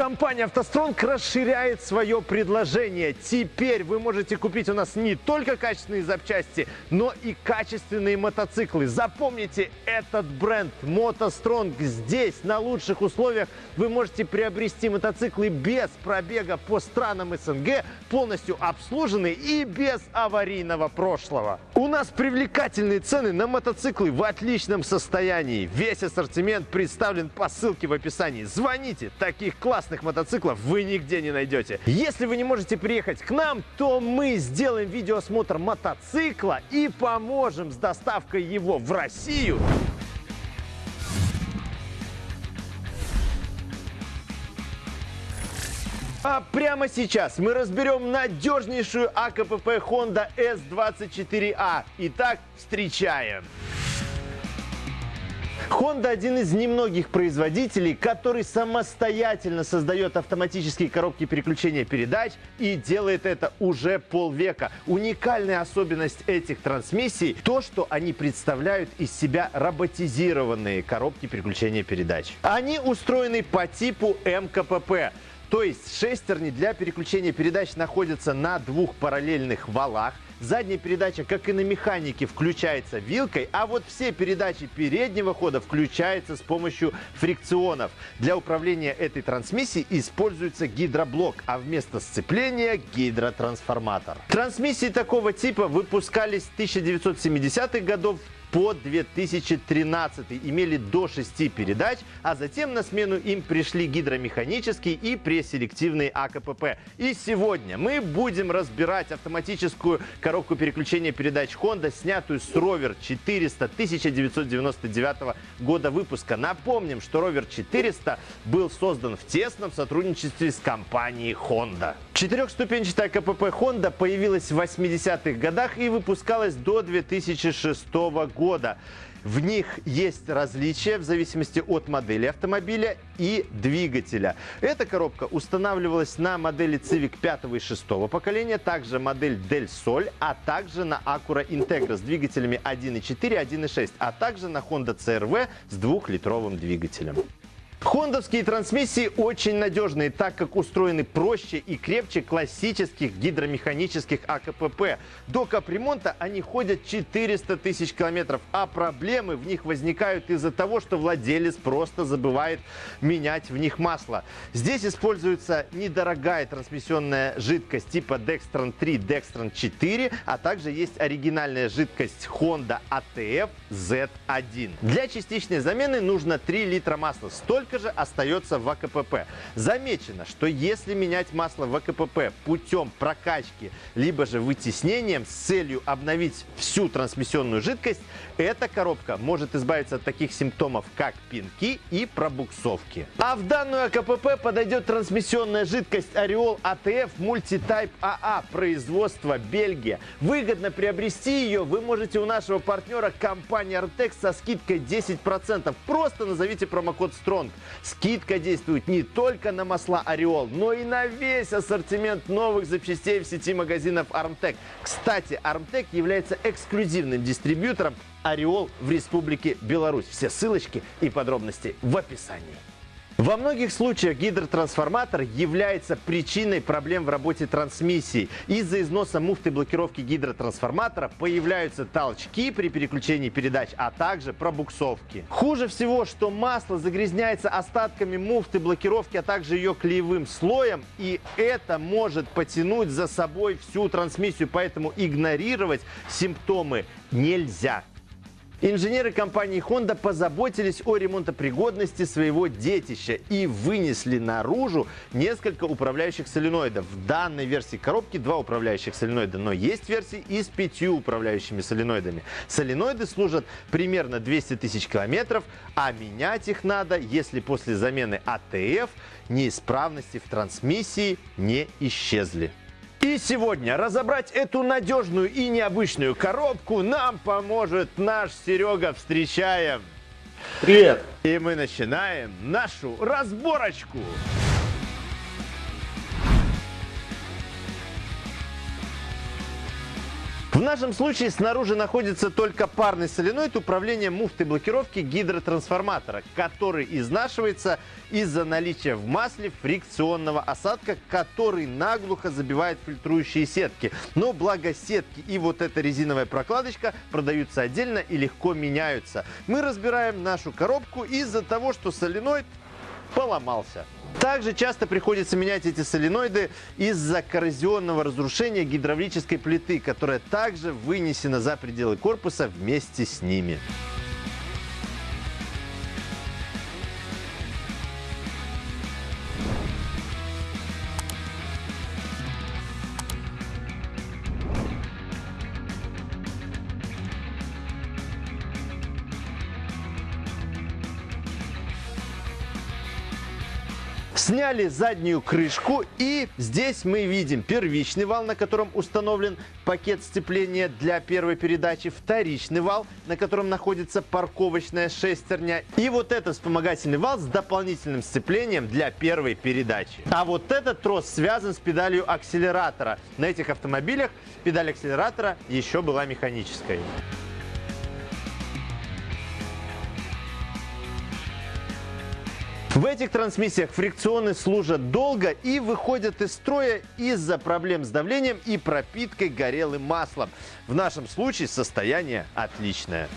Компания «АвтоСтронг» расширяет свое предложение. Теперь вы можете купить у нас не только качественные запчасти, но и качественные мотоциклы. Запомните этот бренд «МотоСтронг». Здесь, на лучших условиях, вы можете приобрести мотоциклы без пробега по странам СНГ, полностью обслуженные и без аварийного прошлого. У нас привлекательные цены на мотоциклы в отличном состоянии. Весь ассортимент представлен по ссылке в описании. Звоните, таких классных классных мотоциклов вы нигде не найдете. Если вы не можете приехать к нам, то мы сделаем видеоосмотр мотоцикла и поможем с доставкой его в Россию. А прямо сейчас мы разберем надежнейшую АКПП Honda S24A. Итак, встречаем! Honda один из немногих производителей, который самостоятельно создает автоматические коробки переключения передач и делает это уже полвека. Уникальная особенность этих трансмиссий то, что они представляют из себя роботизированные коробки переключения передач. Они устроены по типу МКПП. То есть шестерни для переключения передач находятся на двух параллельных валах – Задняя передача, как и на механике, включается вилкой, а вот все передачи переднего хода включаются с помощью фрикционов. Для управления этой трансмиссией используется гидроблок, а вместо сцепления гидротрансформатор. Трансмиссии такого типа выпускались с 1970-х годов по 2013 имели до 6 передач, а затем на смену им пришли гидромеханические и преселективные АКПП. И сегодня мы будем разбирать автоматическую коробку переключения передач Honda, снятую с Rover 400 1999 года выпуска. Напомним, что Rover 400 был создан в тесном сотрудничестве с компанией Honda. Четырехступенчатая КПП Honda появилась в 80-х годах и выпускалась до 2006 года. В них есть различия в зависимости от модели автомобиля и двигателя. Эта коробка устанавливалась на модели Civic 5 и 6 поколения, также модель Del Sol, а также на Acura Integra с двигателями 1.4, 1.6, а также на Honda CR-V с двухлитровым двигателем. Хондовские трансмиссии очень надежные, так как устроены проще и крепче классических гидромеханических АКПП. До капремонта они ходят 400 тысяч километров, а проблемы в них возникают из-за того, что владелец просто забывает менять в них масло. Здесь используется недорогая трансмиссионная жидкость типа Dextran 3, Dextran 4, а также есть оригинальная жидкость Honda ATF Z1. Для частичной замены нужно 3 литра масла. Столько столько же остается в АКПП. Замечено, что если менять масло в АКПП путем прокачки, либо же вытеснением с целью обновить всю трансмиссионную жидкость, эта коробка может избавиться от таких симптомов, как пинки и пробуксовки. А в данную АКПП подойдет трансмиссионная жидкость Ореол ATF Multitype AA производства Бельгия. Выгодно приобрести ее вы можете у нашего партнера компании Artex со скидкой 10%. Просто назовите промокод STRONG. Скидка действует не только на масла Ореол, но и на весь ассортимент новых запчастей в сети магазинов Armtec. Кстати, Armtec является эксклюзивным дистрибьютором Ореол в Республике Беларусь. Все ссылочки и подробности в описании. Во многих случаях гидротрансформатор является причиной проблем в работе трансмиссии. Из-за износа муфты блокировки гидротрансформатора появляются толчки при переключении передач, а также пробуксовки. Хуже всего, что масло загрязняется остатками муфты блокировки, а также ее клеевым слоем, и это может потянуть за собой всю трансмиссию, поэтому игнорировать симптомы нельзя. Инженеры компании Honda позаботились о ремонтопригодности своего детища и вынесли наружу несколько управляющих соленоидов. В данной версии коробки два управляющих соленоида, но есть версии и с пятью управляющими соленоидами. Соленоиды служат примерно 200 тысяч километров, а менять их надо, если после замены АТФ неисправности в трансмиссии не исчезли. И сегодня разобрать эту надежную и необычную коробку нам поможет наш Серега. Встречаем! Привет! И мы начинаем нашу разборочку. В нашем случае снаружи находится только парный соленоид управления муфтой блокировки гидротрансформатора, который изнашивается из-за наличия в масле фрикционного осадка, который наглухо забивает фильтрующие сетки. Но благо сетки и вот эта резиновая прокладочка продаются отдельно и легко меняются. Мы разбираем нашу коробку из-за того, что соленоид поломался. Также часто приходится менять эти соленоиды из-за коррозионного разрушения гидравлической плиты, которая также вынесена за пределы корпуса вместе с ними. Сняли заднюю крышку и здесь мы видим первичный вал, на котором установлен пакет сцепления для первой передачи, вторичный вал, на котором находится парковочная шестерня и вот этот вспомогательный вал с дополнительным сцеплением для первой передачи. А вот этот трос связан с педалью акселератора. На этих автомобилях педаль акселератора еще была механической. В этих трансмиссиях фрикционы служат долго и выходят из строя из-за проблем с давлением и пропиткой горелым маслом. В нашем случае состояние отличное.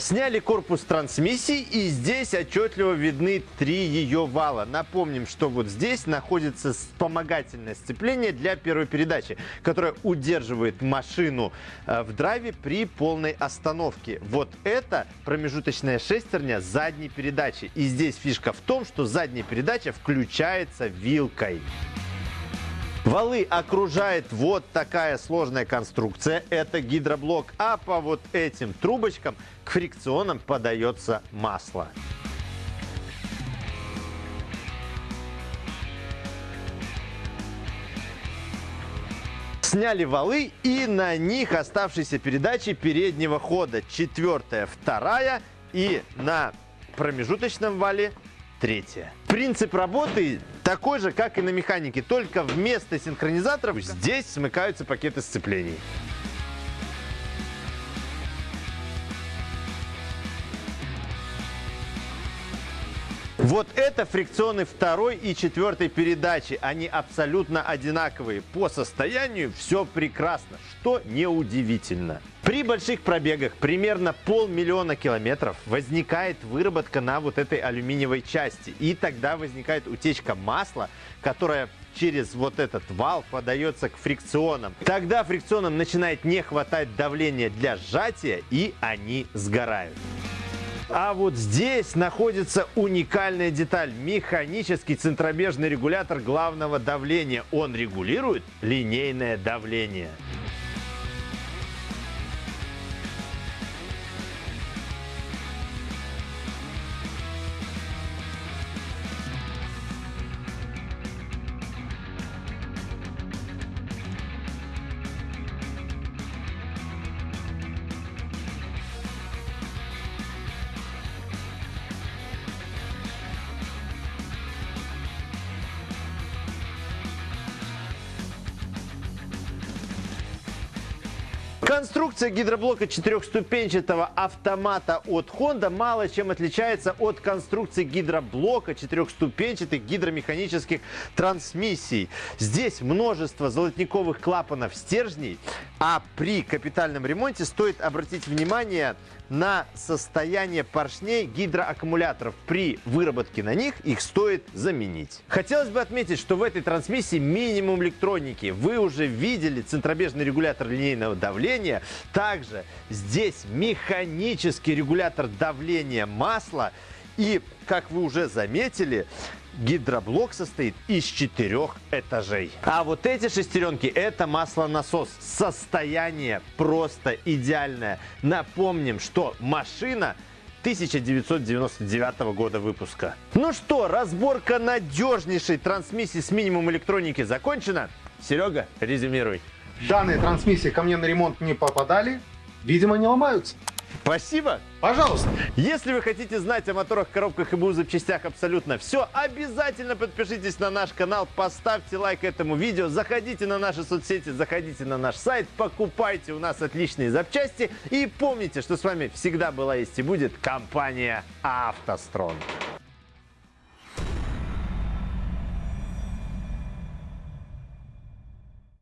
Сняли корпус трансмиссии и здесь отчетливо видны три ее вала. Напомним, что вот здесь находится вспомогательное сцепление для первой передачи, которое удерживает машину э, в драйве при полной остановке. Вот это промежуточная шестерня задней передачи. И здесь фишка в том, что задняя передача включается вилкой. Валы окружает вот такая сложная конструкция. Это гидроблок. А по вот этим трубочкам к фрикционам подается масло. Сняли валы и на них оставшиеся передачи переднего хода. Четвертая, вторая и на промежуточном вале третья. Принцип работы такой же, как и на механике, только вместо синхронизаторов здесь смыкаются пакеты сцеплений. Вот это фрикционы второй и четвертой передачи. Они абсолютно одинаковые. По состоянию все прекрасно, что неудивительно. При больших пробегах, примерно полмиллиона километров, возникает выработка на вот этой алюминиевой части. И тогда возникает утечка масла, которая через вот этот вал подается к фрикционам. Тогда фрикционам начинает не хватать давления для сжатия, и они сгорают. А вот здесь находится уникальная деталь. Механический центробежный регулятор главного давления. Он регулирует линейное давление. Конструкция гидроблока четырехступенчатого автомата от Honda мало чем отличается от конструкции гидроблока четырехступенчатых гидромеханических трансмиссий. Здесь множество золотниковых клапанов стержней, а при капитальном ремонте стоит обратить внимание на состояние поршней гидроаккумуляторов. При выработке на них их стоит заменить. Хотелось бы отметить, что в этой трансмиссии минимум электроники. Вы уже видели центробежный регулятор линейного давления. Также здесь механический регулятор давления масла. И, как вы уже заметили, Гидроблок состоит из четырех этажей. А вот эти шестеренки это маслонасос. Состояние просто идеальное. Напомним, что машина 1999 года выпуска. Ну что, разборка надежнейшей трансмиссии с минимум электроники закончена. Серега, резюмируй. Данные трансмиссии ко мне на ремонт не попадали. Видимо, не ломаются. Спасибо. Пожалуйста. Если вы хотите знать о моторах, коробках и БУ запчастях абсолютно все, обязательно подпишитесь на наш канал, поставьте лайк этому видео, заходите на наши соцсети, заходите на наш сайт, покупайте у нас отличные запчасти и помните, что с вами всегда была есть и будет компания «АвтоСтронг».